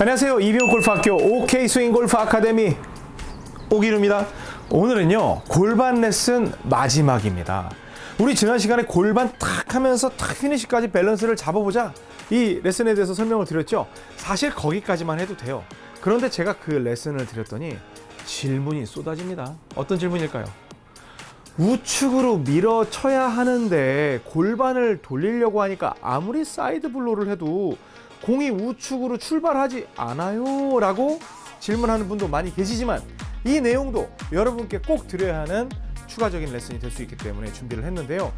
안녕하세요. 이병옥 골프학교 OK 스윙 골프 아카데미 옥프로입니다. 오늘은요 골반 레슨 마지막입니다. 우리 지난 시간에 골반 탁 하면서 탁 피니시까지 밸런스를 잡아보자 이 레슨에 대해서 설명을 드렸죠. 사실 거기까지만 해도 돼요. 그런데 제가 그 레슨을 드렸더니 질문이 쏟아집니다. 어떤 질문일까요? 우측으로 밀어 쳐야 하는데 골반을 돌리려고 하니까 아무리 side blow를 해도 공이 우측으로 출발하지 않아요? 라고 질문하는 분도 많이 계시지만 이 내용도 여러분께 꼭 드려야 하는 추가적인 레슨이 될 수 있기 때문에 준비를 했는데요.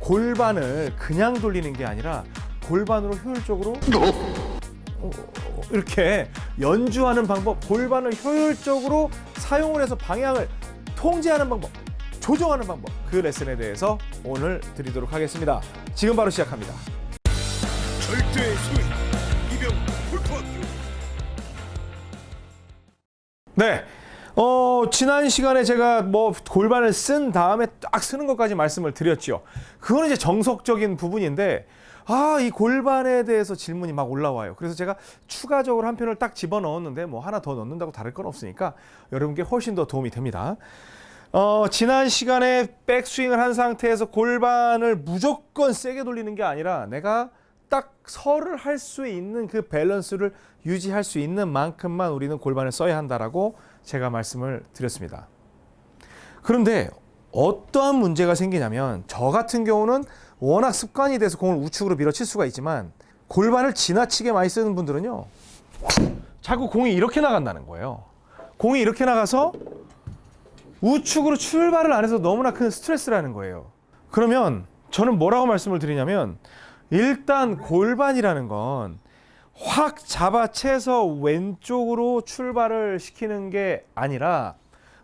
골반을 그냥 돌리는 게 아니라 골반으로 효율적으로 어, 이렇게 연주하는 방법 골반을 효율적으로 사용을 해서 방향을 통제하는 방법 조정하는 방법 그 레슨에 대해서 오늘 드리도록 하겠습니다. 지금 바로 시작합니다. 절대 네. 어, 지난 시간에 제가 뭐 골반을 쓴 다음에 딱 쓰는 것까지 말씀을 드렸죠. 그거는 이제 정석적인 부분인데, 아, 이 골반에 대해서 질문이 막 올라와요. 그래서 제가 추가적으로 한 편을 딱 집어 넣었는데, 뭐 하나 더 넣는다고 다를 건 없으니까 여러분께 훨씬 더 도움이 됩니다. 어, 지난 시간에 백스윙을 한 상태에서 골반을 무조건 세게 돌리는 게 아니라 내가 딱 설을 할 수 있는 그 밸런스를 유지할 수 있는 만큼만 우리는 골반을 써야 한다라고 제가 말씀을 드렸습니다. 그런데 어떠한 문제가 생기냐면 저 같은 경우는 워낙 습관이 돼서 공을 우측으로 밀어칠 수가 있지만 골반을 지나치게 많이 쓰는 분들은요. 자꾸 공이 이렇게 나간다는 거예요. 공이 이렇게 나가서 우측으로 출발을 안 해서 너무나 큰 스트레스라는 거예요. 그러면 저는 뭐라고 말씀을 드리냐면 일단 골반이라는 건 확 잡아채서 왼쪽으로 출발을 시키는 게 아니라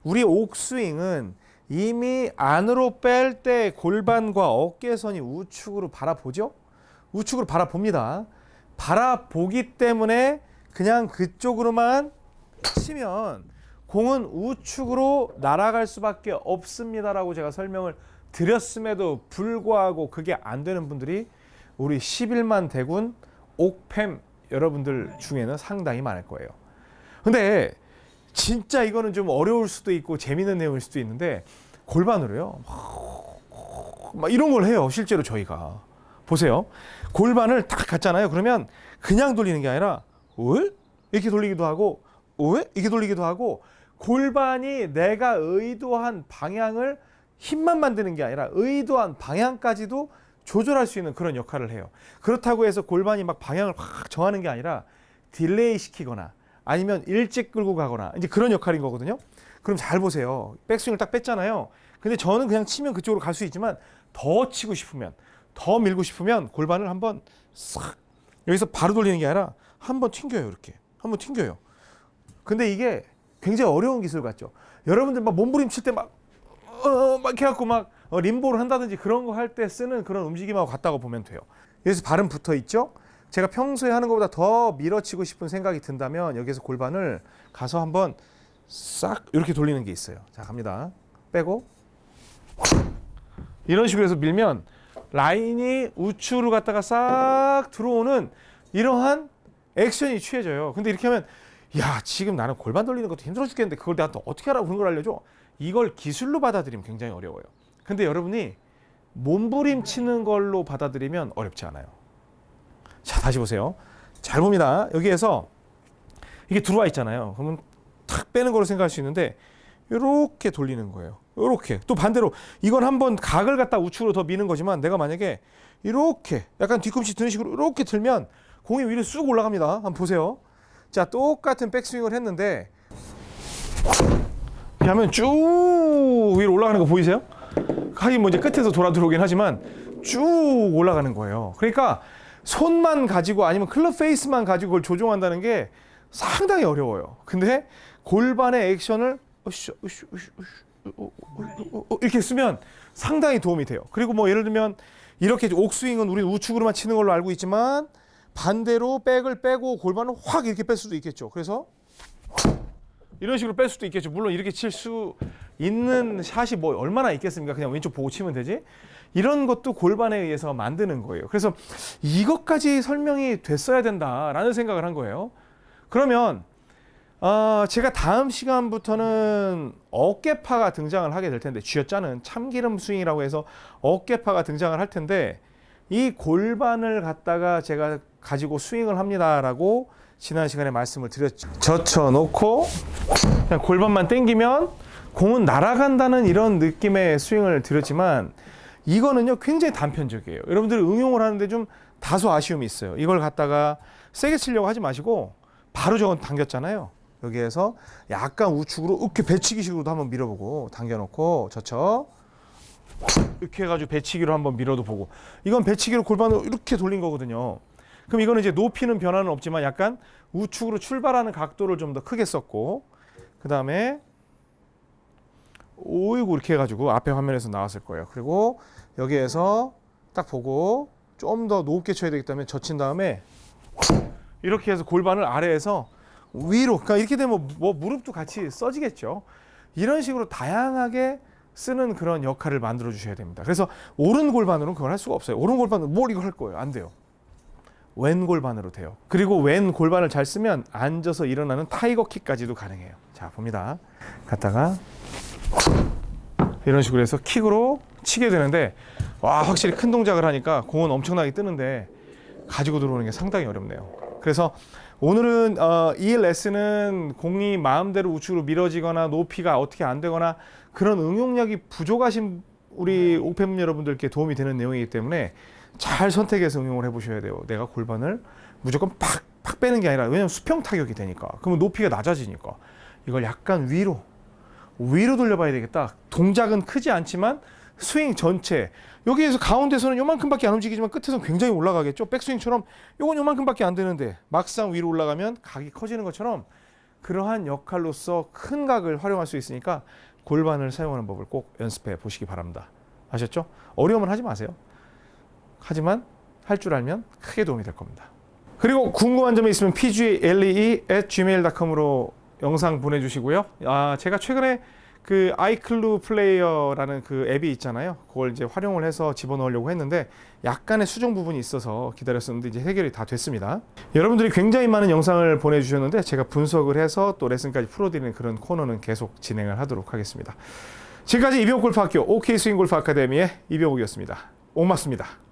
우리 옥스윙은 이미 안으로 뺄 때 골반과 어깨선이 우측으로 바라보죠? 우측으로 바라봅니다. 바라보기 때문에 그냥 그쪽으로만 치면 공은 우측으로 날아갈 수밖에 없습니다라고 제가 설명을 드렸음에도 불구하고 그게 안 되는 분들이 우리 11만 대군 옥팸 여러분들 중에는 상당히 많을 거예요. 근데 진짜 이거는 좀 어려울 수도 있고 재미있는 내용일 수도 있는데 골반으로요. 막 이런 걸 해요. 실제로 저희가. 보세요. 골반을 딱 갔잖아요. 그러면 그냥 돌리는 게 아니라 왜? 이렇게 돌리기도 하고 왜? 이렇게 돌리기도 하고 골반이 내가 의도한 방향을 힘만 만드는 게 아니라 의도한 방향까지도 조절할 수 있는 그런 역할을 해요. 그렇다고 해서 골반이 막 방향을 확 정하는 게 아니라 delay 시키거나 아니면 일찍 끌고 가거나 이제 그런 역할인 거거든요. 그럼 잘 보세요. 백스윙을 딱 뺐잖아요. 근데 저는 그냥 치면 그쪽으로 갈 수 있지만 더 치고 싶으면 더 밀고 싶으면 골반을 한번 싹 여기서 바로 돌리는 게 아니라 한번 튕겨요 이렇게 한번 튕겨요. 근데 이게 굉장히 어려운 기술 같죠. 여러분들 막 몸부림칠 때 막 어, 막 이렇게 갖고 막 어, 림보를 한다든지 그런 거 할 때 쓰는 그런 움직임하고 같다고 보면 돼요. 여기서 발은 붙어 있죠. 제가 평소에 하는 것보다 더 밀어치고 싶은 생각이 든다면 여기서 골반을 가서 한번 싹 이렇게 돌리는 게 있어요. 자 갑니다. 빼고 이런 식으로 해서 밀면 라인이 우측으로 갔다가 싹 들어오는 이러한 액션이 취해져요. 근데 이렇게 하면 야 지금 나는 골반 돌리는 것도 힘들어 죽겠는데 그걸 내가 또 어떻게 하라고 그런 걸 알려줘? 이걸 기술로 받아들이면 굉장히 어려워요. 근데 여러분이 몸부림 치는 걸로 받아들이면 어렵지 않아요. 자 다시 보세요. 잘 봅니다. 여기에서 이게 들어와 있잖아요. 그러면 탁 빼는 거로 생각할 수 있는데 이렇게 돌리는 거예요. 이렇게 또 반대로 이건 한번 각을 갖다 우측으로 더 미는 거지만 내가 만약에 이렇게 약간 뒤꿈치 드는 식으로 이렇게 들면 공이 위로 쑥 올라갑니다. 한번 보세요. 자 똑같은 백스윙을 했는데 하면 쭉 위로 올라가는 거 보이세요? 하긴 뭐 이제 끝에서 돌아 들어오긴 하지만 쭉 올라가는 거예요. 그러니까 손만 가지고 아니면 클럽 페이스만 가지고 그걸 조종한다는 게 상당히 어려워요. 근데 골반의 액션을 어, 어, 어, 어, 이렇게 쓰면 상당히 도움이 돼요. 그리고 뭐 예를 들면 이렇게 옥스윙은 우리는 우측으로만 치는 걸로 알고 있지만 반대로 백을 빼고 골반을 확 이렇게 뺄 수도 있겠죠. 그래서 이런 식으로 뺄 수도 있겠죠. 물론 이렇게 칠 수 있는 샷이 뭐 얼마나 있겠습니까? 그냥 왼쪽 보고 치면 되지. 이런 것도 골반에 의해서 만드는 거예요. 그래서 이것까지 설명이 됐어야 된다라는 생각을 한 거예요. 그러면 어, 제가 다음 시간부터는 어깨파가 등장을 하게 될 텐데 쥐어짜는 참기름 스윙이라고 해서 어깨파가 등장을 할 텐데 이 골반을 갖다가 제가 가지고 스윙을 합니다라고 지난 시간에 말씀을 드렸죠. 젖혀놓고 그냥 골반만 당기면 공은 날아간다는 이런 느낌의 스윙을 드렸지만 이거는요 굉장히 단편적이에요. 여러분들이 응용을 하는데 좀 다소 아쉬움이 있어요. 이걸 갖다가 세게 치려고 하지 마시고 바로 저건 당겼잖아요. 여기에서 약간 우측으로 이렇게 배치기식으로도 한번 밀어보고 당겨놓고 젖혀 이렇게 해가지고 배치기로 한번 밀어도 보고 이건 배치기로 골반을 이렇게 돌린 거거든요. 그럼 이거는 이제 높이는 변화는 없지만 약간 우측으로 출발하는 각도를 좀 더 크게 썼고 그 다음에 오이고 이렇게 해가지고 앞에 화면에서 나왔을 거예요. 그리고 여기에서 딱 보고 좀 더 높게 쳐야 되기 때문에 젖힌 다음에 이렇게 해서 골반을 아래에서 위로 그러니까 이렇게 되면 뭐 무릎도 같이 써지겠죠. 이런 식으로 다양하게 쓰는 그런 역할을 만들어 주셔야 됩니다. 그래서 오른 골반으로는 그걸 할 수가 없어요. 오른 골반은 뭘 이거 할 거예요? 안 돼요. 왼 골반으로 돼요. 그리고 왼 골반을 잘 쓰면 앉아서 일어나는 타이거 킥까지도 가능해요. 자, 봅니다. 갔다가 이런 식으로 해서 킥으로 치게 되는데 와, 확실히 큰 동작을 하니까 공은 엄청나게 뜨는데 가지고 들어오는 게 상당히 어렵네요. 그래서 오늘은 어, 이 레슨은 공이 마음대로 우측으로 밀어지거나 높이가 어떻게 안 되거나 그런 응용력이 부족하신 우리 옥팬 여러분들께 도움이 되는 내용이기 때문에 잘 선택해서 응용을 해 보셔야 돼요. 내가 골반을 무조건 팍, 팍 빼는 게 아니라 왜냐면 수평 타격이 되니까 그러면 높이가 낮아지니까 이걸 약간 위로 위로 돌려봐야 되겠다. 동작은 크지 않지만 스윙 전체 여기에서 가운데서는 요만큼밖에 안 움직이지만 끝에서는 굉장히 올라가겠죠. 백스윙처럼 요건 요만큼밖에 안 되는데 막상 위로 올라가면 각이 커지는 것처럼 그러한 역할로서 큰 각을 활용할 수 있으니까 골반을 사용하는 법을 꼭 연습해 보시기 바랍니다. 아셨죠? 어려움은 하지 마세요. 하지만 할 줄 알면 크게 도움이 될 겁니다. 그리고 궁금한 점이 있으면 pglee@gmail.com으로 영상 보내주시고요. 아 제가 최근에 그 아이클루 플레이어라는 그 앱이 있잖아요. 그걸 이제 활용을 해서 집어넣으려고 했는데 약간의 수정 부분이 있어서 기다렸었는데 이제 해결이 다 됐습니다. 여러분들이 굉장히 많은 영상을 보내주셨는데 제가 분석을 해서 또 레슨까지 풀어드리는 그런 코너는 계속 진행을 하도록 하겠습니다. 지금까지 이병옥 골프학교 OK 스윙 골프 아카데미의 이병옥이었습니다. 옥맞습니다.